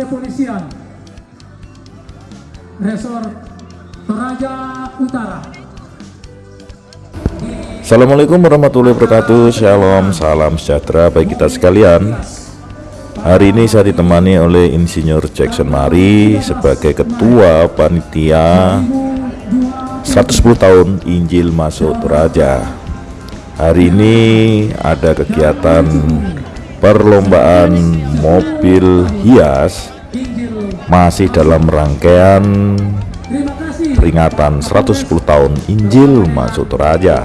Kepolisian. Resor Toraja Utara. Assalamualaikum warahmatullahi wabarakatuh. Shalom, salam sejahtera bagi kita sekalian. Hari ini saya ditemani oleh Insinyur Jackson Mari Sebagai Ketua Panitia 110 tahun Injil Masuk Toraja. Hari ini ada kegiatan perlombaan mobil hias Masih dalam rangkaian peringatan 110 tahun Injil Masuk Toraja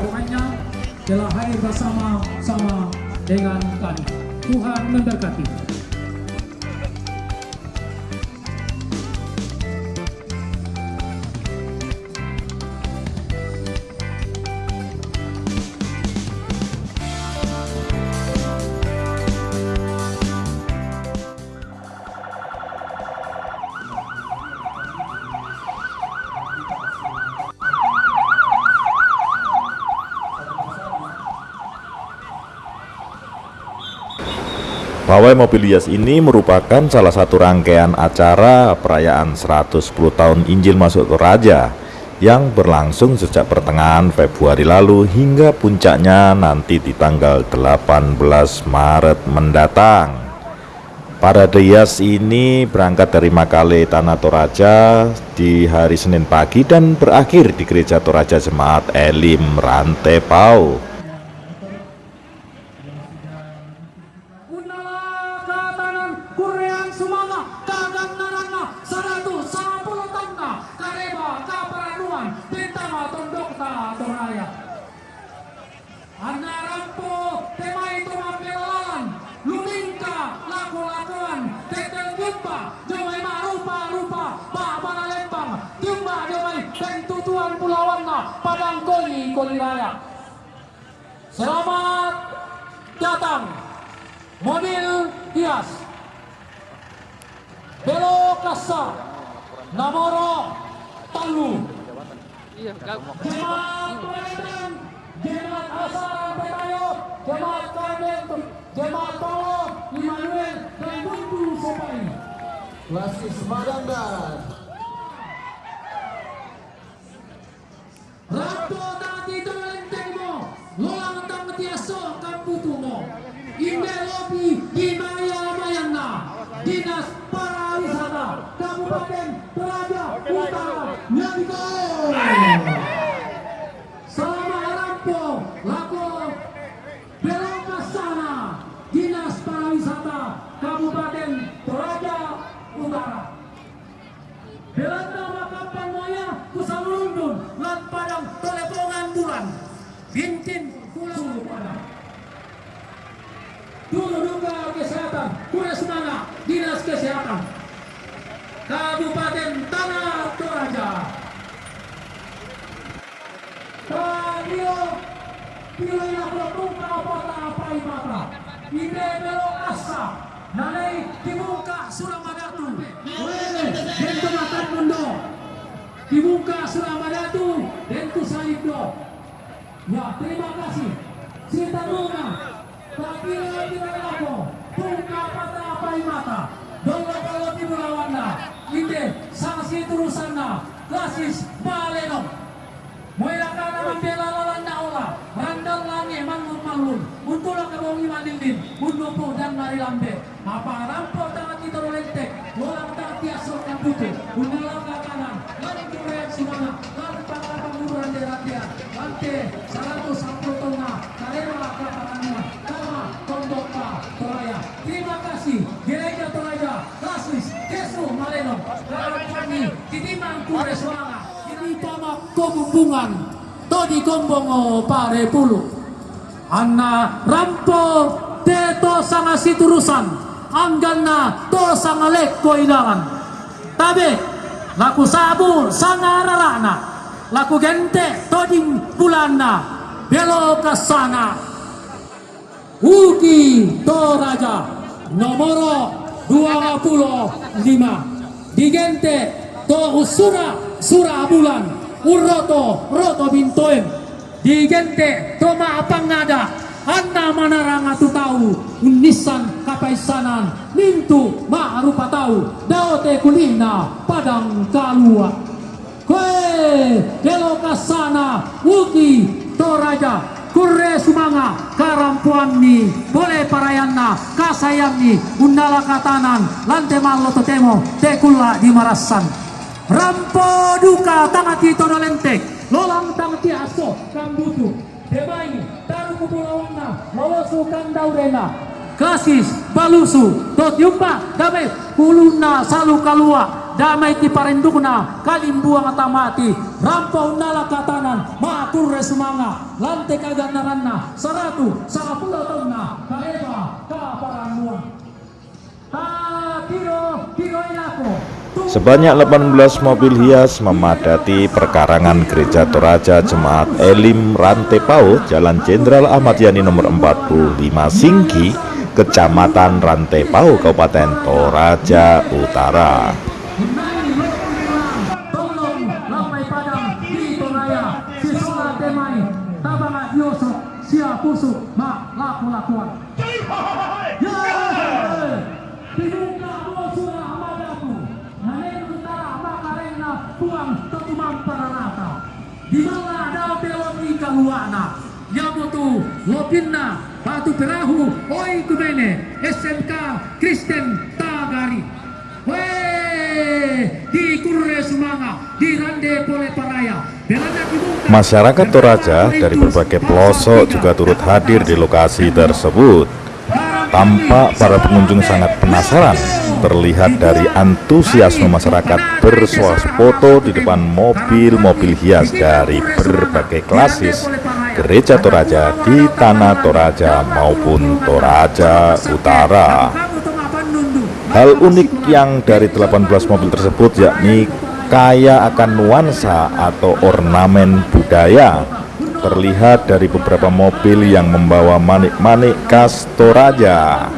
telah hadir bersama-sama dengan kami. Tuhan memberkati. Pawai mobil hias ini merupakan salah satu rangkaian acara perayaan 110 tahun Injil Masuk Toraja yang berlangsung sejak pertengahan Februari lalu hingga puncaknya nanti di tanggal 18 Maret mendatang. Parade hias ini berangkat dari Makale Tanah Toraja di hari Senin pagi dan berakhir di Gereja Toraja Jemaat Elim Rantepau. Koli koli raya Selamat datang mobil hias belok kasar nomoro talu jemaat pelayanan jemaat asal petayo jemaat kamen jemaat tolo Immanuel dan buntu sopai Klasis Madanggar dinas pariwisata kabupaten Toraja Utara Nyadiko Sama Rampo Lako Belok sana Dinas Pariwisata Kabupaten Toraja Utara Belanda makapan moya kusalundun lan padang telepongan bulan bintin pulau padang dulu duka kesehatan kure semangat dinas kesehatan Kabupaten Tanah Toraja. Radio Pilih Tuka Kota Paimata Ide Belo Asa Nanai Dibuka Suramadatu Dentu Matan Mundo Dibuka Suramadatu Dentu Salibdo Ya terima kasih. Cinta Nuna Takira Bila Lako Tuka Kota Paimata Dolo Kalau Timulawanda Ide Sanksi Turusana Klasis Maleno Moira kana membela lawan ola, randal langi mangun mangun, untulah kebongi mandilin, undupu dan nari lambe. Apa rampo tangan kita rolentek, lolang tangan tiasok yang putih, undalang kure suara, ini pamak kumbungan todi kombongo pare pulu. Anna rampo teto sanga siturusan. Angganna to sanga lekko ilangan tabe laku sabu sanga rarana. Laku gente toding bulanna belo kasana Uki Toraja nomoro 25 digente to usura sura bulan uroto roto bintoem digente to maapangada anna manaranga tu tahu unisan paisanan Nintu ma'rupa tau. Daote kulina Padang kalua. Kue Deloka sana. Uki Toraja. Kurre sumanga Karampuan ni Boleh parayanna Kasayang ni Undala katanan Lante malo totemo Tekula di Rampo duka tangati tonolentek Lolang tangati aso Kambutu. Demai Taru kupulawanna Lolosu kandaurena Kasis balusu Tot yumpa Damai Kuluna salu kalua Damai ti parendukna Kalimbuang atamati Rampo undala katanan Maatur resumanga. Lante kaganaranna Saratu Sarapula tauna Kaeba Kaparanuan Ta Tiro Tiro ilako Sebanyak 18 mobil hias memadati perkarangan Gereja Toraja Jemaat Elim Rantepau Jalan Jenderal Ahmad Yani nomor 45 Singgi Kecamatan Rantepau Kabupaten Toraja Utara lopinna batu perahu oi kumene SMK Kristen Tagari. Di Kurre Sumanga, di Rande Pole Paraya. Masyarakat Toraja dari berbagai pelosok juga turut hadir di lokasi tersebut. Tampak para pengunjung sangat penasaran Terlihat dari antusiasme masyarakat bersuah foto di depan mobil-mobil hias dari berbagai klasis Gereja Toraja di Tanah Toraja maupun Toraja Utara. Hal unik yang dari 18 mobil tersebut yakni kaya akan nuansa atau ornamen budaya terlihat dari beberapa mobil yang membawa manik-manik khas Toraja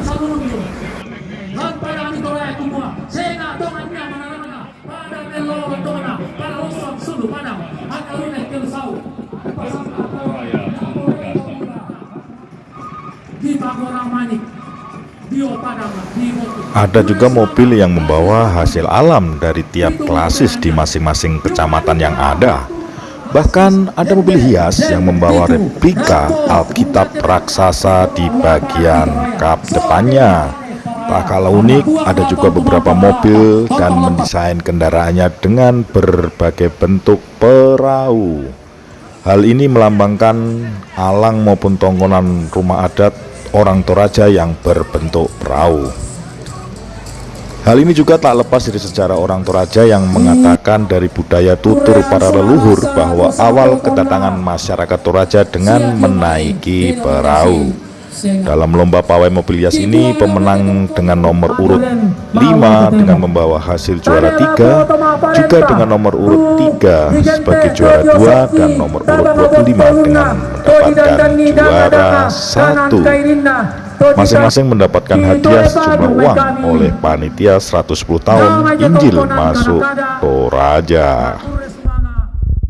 Ada juga mobil yang membawa hasil alam dari tiap klasis di masing-masing kecamatan yang ada. Bahkan ada mobil hias yang membawa replika Alkitab raksasa di bagian kap depannya. Tak kalah unik, ada juga beberapa mobil dan mendesain kendaraannya dengan berbagai bentuk perahu. Hal ini melambangkan alang maupun tongkonan rumah adat orang Toraja yang berbentuk perahu. Hal ini juga tak lepas dari sejarah orang Toraja yang mengatakan dari budaya tutur para leluhur bahwa awal kedatangan masyarakat Toraja dengan menaiki perahu. Dalam lomba pawai mobil hias ini, pemenang dengan nomor urut 5 dengan membawa hasil juara 3, juga dengan nomor urut 3 sebagai juara 2 dan nomor urut 25 dengan mendapatkan juara 1. Masing-masing mendapatkan hadiah sejumlah uang oleh panitia 110 tahun Injil masuk Toraja.